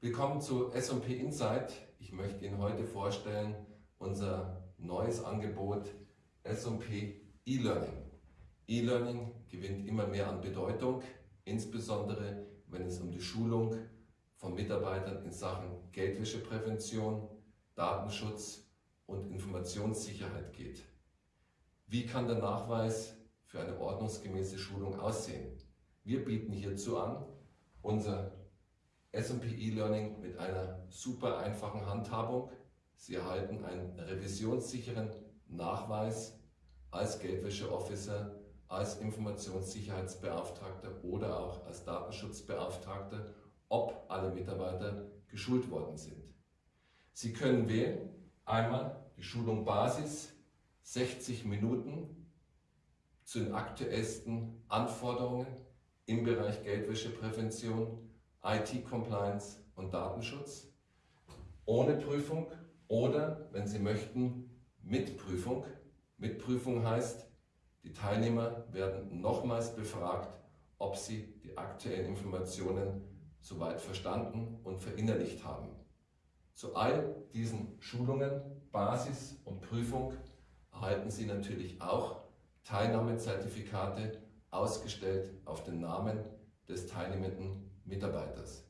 Willkommen zu S&P Insight. Ich möchte Ihnen heute vorstellen unser neues Angebot S&P E-Learning. E-Learning gewinnt immer mehr an Bedeutung, insbesondere wenn es um die Schulung von Mitarbeitern in Sachen Geldwäscheprävention, Datenschutz und Informationssicherheit geht. Wie kann der Nachweis für eine ordnungsgemäße Schulung aussehen? Wir bieten hierzu an unser S&P E-Learning mit einer super einfachen Handhabung. Sie erhalten einen revisionssicheren Nachweis als Geldwäsche-Officer, als Informationssicherheitsbeauftragter oder auch als Datenschutzbeauftragter, ob alle Mitarbeiter geschult worden sind. Sie können wählen, einmal die Schulung Basis, 60 Minuten zu den aktuellsten Anforderungen im Bereich Geldwäscheprävention IT-Compliance und Datenschutz, ohne Prüfung oder, wenn Sie möchten, mit Prüfung. Mit Prüfung heißt, die Teilnehmer werden nochmals befragt, ob sie die aktuellen Informationen soweit verstanden und verinnerlicht haben. Zu all diesen Schulungen, Basis und Prüfung erhalten Sie natürlich auch Teilnahmezertifikate ausgestellt auf den Namen des teilnehmenden Mitarbeiters.